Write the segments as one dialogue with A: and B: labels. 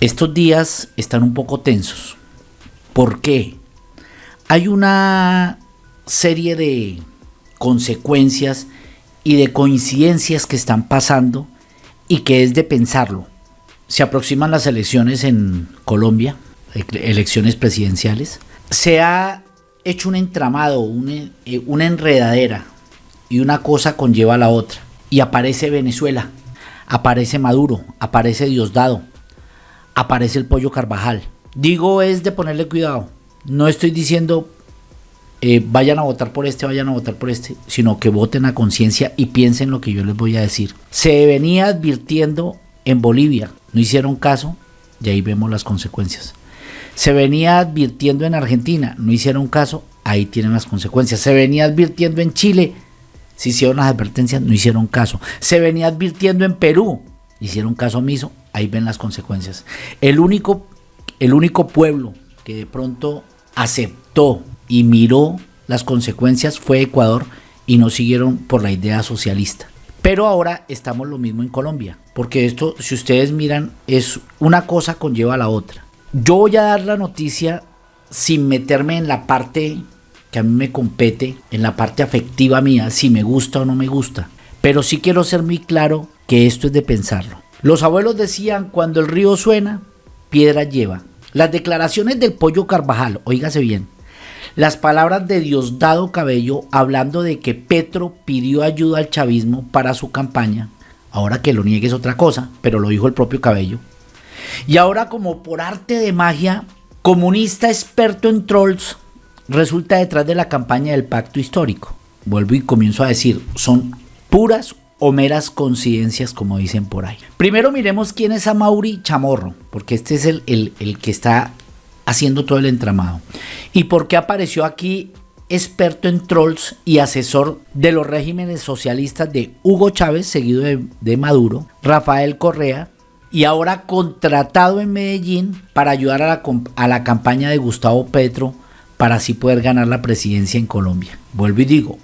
A: Estos días están un poco tensos. ¿Por qué? Hay una serie de consecuencias y de coincidencias que están pasando y que es de pensarlo. Se aproximan las elecciones en Colombia, elecciones presidenciales. Se ha hecho un entramado, una, eh, una enredadera y una cosa conlleva a la otra. Y aparece Venezuela, aparece Maduro, aparece Diosdado, aparece el pollo Carvajal. Digo es de ponerle cuidado. No estoy diciendo eh, vayan a votar por este, vayan a votar por este, sino que voten a conciencia y piensen lo que yo les voy a decir. Se venía advirtiendo en Bolivia, no hicieron caso y ahí vemos las consecuencias. Se venía advirtiendo en Argentina, no hicieron caso, ahí tienen las consecuencias. Se venía advirtiendo en Chile, si hicieron las advertencias, no hicieron caso. Se venía advirtiendo en Perú, hicieron caso omiso, ahí ven las consecuencias. El único, el único pueblo que de pronto aceptó y miró las consecuencias fue Ecuador y no siguieron por la idea socialista. Pero ahora estamos lo mismo en Colombia, porque esto, si ustedes miran, es una cosa conlleva a la otra. Yo voy a dar la noticia sin meterme en la parte que a mí me compete, en la parte afectiva mía, si me gusta o no me gusta. Pero sí quiero ser muy claro que esto es de pensarlo. Los abuelos decían, cuando el río suena, piedra lleva. Las declaraciones del pollo Carvajal, oígase bien, las palabras de Diosdado Cabello hablando de que Petro pidió ayuda al chavismo para su campaña, ahora que lo niegue es otra cosa, pero lo dijo el propio Cabello. Y ahora como por arte de magia, comunista experto en trolls, resulta detrás de la campaña del pacto histórico. Vuelvo y comienzo a decir, son puras o meras coincidencias, como dicen por ahí. Primero miremos quién es Amauri Chamorro, porque este es el, el, que está haciendo todo el entramado. Y por qué apareció aquí experto en trolls y asesor de los regímenes socialistas de Hugo Chávez, seguido de, Maduro, Rafael Correa, y ahora contratado en Medellín para ayudar a la, a la campaña de Gustavo Petro para así poder ganar la presidencia en Colombia. Vuelvo y digo,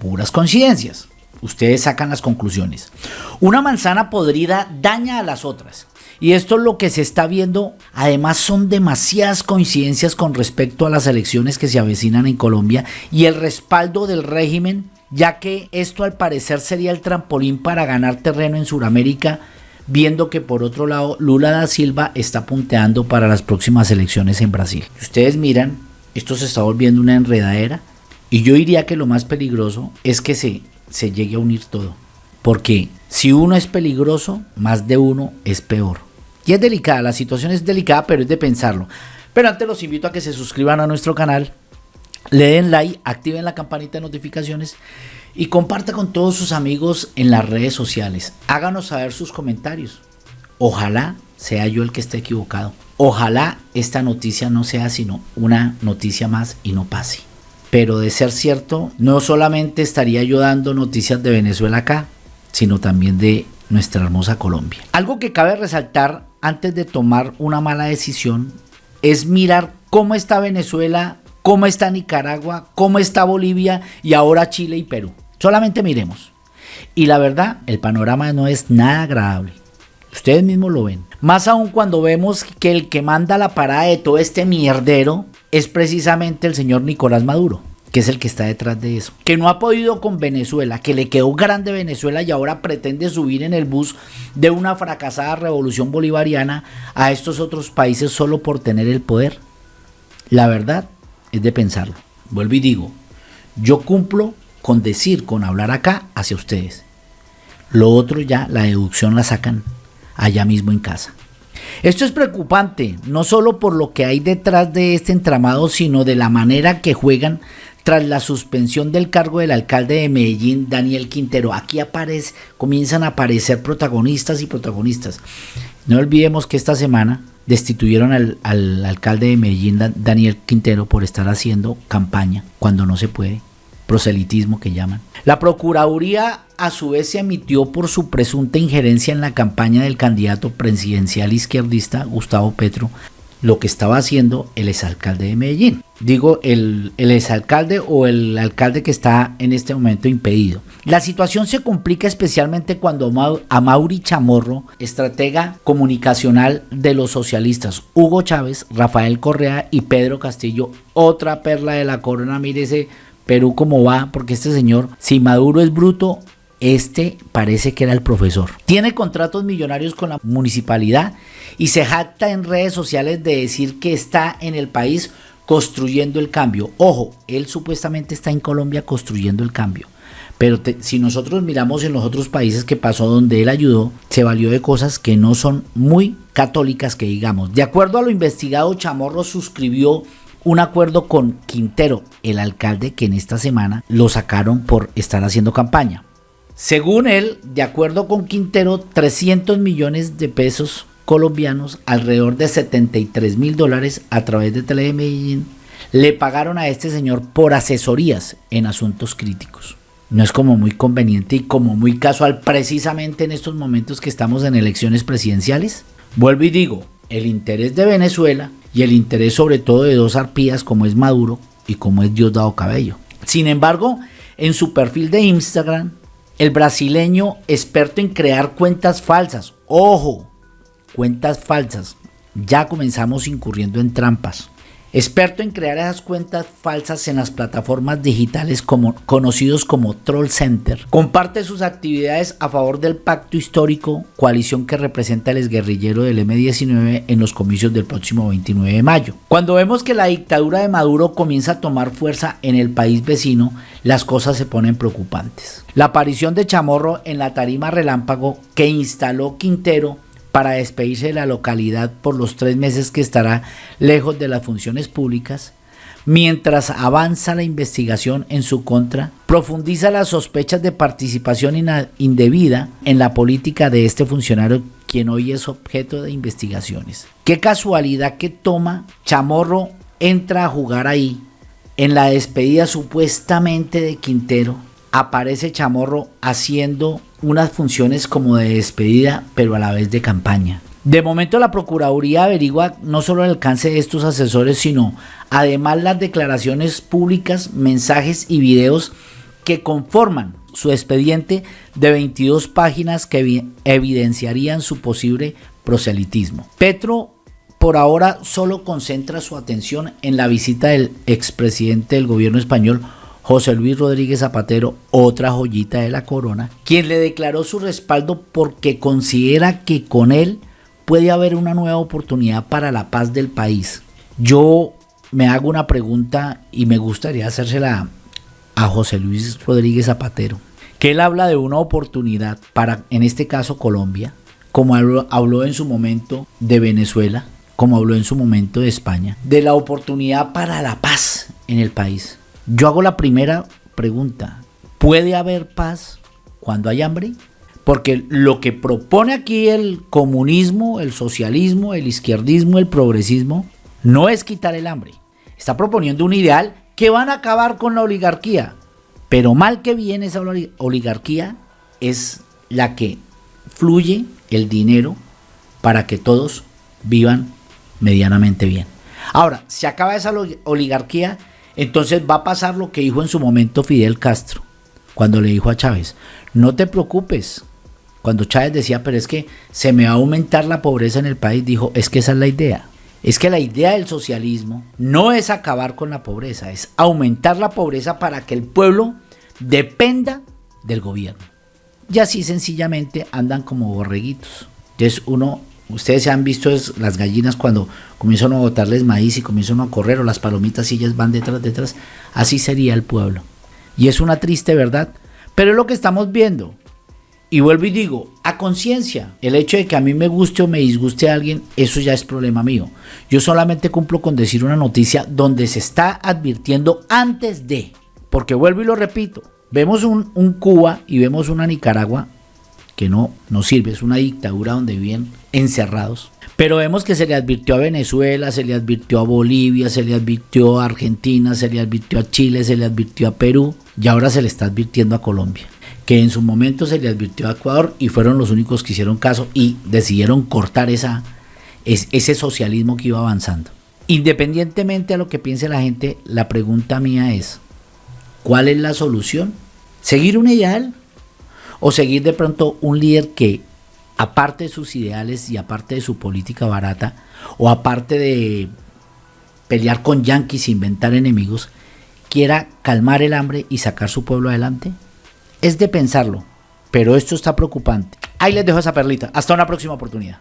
A: puras coincidencias. Ustedes sacan las conclusiones. Una manzana podrida daña a las otras. Y esto es lo que se está viendo. Además son demasiadas coincidencias con respecto a las elecciones que se avecinan en Colombia y el respaldo del régimen, ya que esto al parecer sería el trampolín para ganar terreno en Sudamérica, viendo que por otro lado Lula da Silva está punteando para las próximas elecciones en Brasil. ustedes miran, esto se está volviendo una enredadera y yo diría que lo más peligroso es que se se llegue a unir todo. Porque si uno es peligroso, más de uno es peor. Y es delicada, la situación es delicada, pero es de pensarlo. Pero antes los invito a que se suscriban a nuestro canal, le den like, activen la campanita de notificaciones y comparta con todos sus amigos en las redes sociales. Háganos saber sus comentarios. Ojalá sea yo el que esté equivocado. Ojalá esta noticia no sea sino una noticia más y no pase. Pero de ser cierto, no solamente estaría yo dando noticias de Venezuela acá, sino también de nuestra hermosa Colombia. Algo que cabe resaltar antes de tomar una mala decisión es mirar cómo está Venezuela, cómo está Nicaragua, cómo está Bolivia y ahora Chile y Perú. Solamente miremos. Y la verdad, el panorama no es nada agradable. Ustedes mismos lo ven. Más aún cuando vemos que el que manda la parada de todo este mierdero es precisamente el señor Nicolás Maduro que es el que está detrás de eso, que no ha podido con Venezuela, que le quedó grande Venezuela y ahora pretende subir en el bus de una fracasada revolución bolivariana a estos otros países solo por tener el poder. La verdad es de pensarlo. Vuelvo y digo, yo cumplo con decir, con hablar acá hacia ustedes. Lo otro ya, la deducción la sacan allá mismo en casa. Esto es preocupante, no solo por lo que hay detrás de este entramado, sino de la manera que juegan tras la suspensión del cargo del alcalde de Medellín, Daniel Quintero. Aquí aparece, comienzan a aparecer protagonistas y protagonistas. No olvidemos que esta semana destituyeron al, al alcalde de Medellín, Daniel Quintero, por estar haciendo campaña cuando no se puede proselitismo que llaman. La Procuraduría a su vez se emitió por su presunta injerencia en la campaña del candidato presidencial izquierdista Gustavo Petro lo que estaba haciendo el exalcalde de Medellín. Digo, el, exalcalde o el alcalde que está en este momento impedido. La situación se complica especialmente cuando a Mauri Chamorro, estratega comunicacional de los socialistas, Hugo Chávez, Rafael Correa y Pedro Castillo, otra perla de la corona, mire ese Perú cómo va, porque este señor, si Maduro es bruto, este parece que era el profesor. Tiene contratos millonarios con la municipalidad y se jacta en redes sociales de decir que está en el país construyendo el cambio. Ojo, él supuestamente está en Colombia construyendo el cambio. Pero si nosotros miramos en los otros países que pasó donde él ayudó, se valió de cosas que no son muy católicas que digamos. De acuerdo a lo investigado, Chamorro suscribió un acuerdo con Quintero, el alcalde que en esta semana lo sacaron por estar haciendo campaña. Según él, de acuerdo con Quintero, 300 millones de pesos colombianos, alrededor de 73 mil dólares a través de Telemedellín, le pagaron a este señor por asesorías en asuntos críticos. No es como muy conveniente y como muy casual precisamente en estos momentos que estamos en elecciones presidenciales. Vuelvo y digo, el interés de Venezuela y el interés sobre todo de dos arpías como es Maduro y como es Diosdado Cabello. Sin embargo, en su perfil de Instagram, el brasileño experto en crear cuentas falsas. Ojo, cuentas falsas. Ya comenzamos incurriendo en trampas. Experto en crear esas cuentas falsas en las plataformas digitales como, conocidos como Troll Center. Comparte sus actividades a favor del pacto histórico, coalición que representa el exguerrillero del M19 en los comicios del próximo 29 de mayo. Cuando vemos que la dictadura de Maduro comienza a tomar fuerza en el país vecino, las cosas se ponen preocupantes. La aparición de Chamorro en la tarima relámpago que instaló Quintero para despedirse de la localidad por los tres meses que estará lejos de las funciones públicas, mientras avanza la investigación en su contra, profundiza las sospechas de participación indebida en la política de este funcionario quien hoy es objeto de investigaciones. Qué casualidad que toma Chamorro entra a jugar ahí en la despedida supuestamente de Quintero aparece Chamorro haciendo unas funciones como de despedida, pero a la vez de campaña. De momento la Procuraduría averigua no solo el alcance de estos asesores, sino además las declaraciones públicas, mensajes y videos que conforman su expediente de 22 páginas que evidenciarían su posible proselitismo. Petro por ahora solo concentra su atención en la visita del expresidente del gobierno español José Luis Rodríguez Zapatero, otra joyita de la corona, quien le declaró su respaldo porque considera que con él puede haber una nueva oportunidad para la paz del país. Yo me hago una pregunta y me gustaría hacérsela a José Luis Rodríguez Zapatero, que él habla de una oportunidad para, en este caso, Colombia, como habló, habló en su momento de Venezuela, como habló en su momento de España, de la oportunidad para la paz en el país. Yo hago la primera pregunta. ¿Puede haber paz cuando hay hambre? Porque lo que propone aquí el comunismo, el socialismo, el izquierdismo, el progresismo, no es quitar el hambre. Está proponiendo un ideal que van a acabar con la oligarquía. Pero mal que bien esa oligarquía es la que fluye el dinero para que todos vivan medianamente bien. Ahora, se acaba esa oligarquía entonces va a pasar lo que dijo en su momento Fidel Castro, cuando le dijo a Chávez, no te preocupes. Cuando Chávez decía, pero es que se me va a aumentar la pobreza en el país, dijo, es que esa es la idea. Es que la idea del socialismo no es acabar con la pobreza, es aumentar la pobreza para que el pueblo dependa del gobierno. Y así sencillamente andan como borreguitos. Entonces uno Ustedes se han visto las gallinas cuando comienzan a botarles maíz y comienzan a correr o las palomitas y ellas van detrás, detrás. Así sería el pueblo. Y es una triste verdad, pero es lo que estamos viendo. Y vuelvo y digo, a conciencia, el hecho de que a mí me guste o me disguste a alguien, eso ya es problema mío. Yo solamente cumplo con decir una noticia donde se está advirtiendo antes de, porque vuelvo y lo repito, vemos un, un Cuba y vemos una Nicaragua que no, no sirve, es una dictadura donde viven encerrados. Pero vemos que se le advirtió a Venezuela, se le advirtió a Bolivia, se le advirtió a Argentina, se le advirtió a Chile, se le advirtió a Perú y ahora se le está advirtiendo a Colombia. Que en su momento se le advirtió a Ecuador y fueron los únicos que hicieron caso y decidieron cortar esa, es ese socialismo que iba avanzando. Independientemente a lo que piense la gente, la pregunta mía es, ¿cuál es la solución? ¿Seguir un ideal? ¿O seguir de pronto un líder que, aparte de sus ideales y aparte de su política barata, o aparte de pelear con yanquis, inventar enemigos, quiera calmar el hambre y sacar su pueblo adelante? Es de pensarlo, pero esto está preocupante. Ahí les dejo esa perlita. Hasta una próxima oportunidad.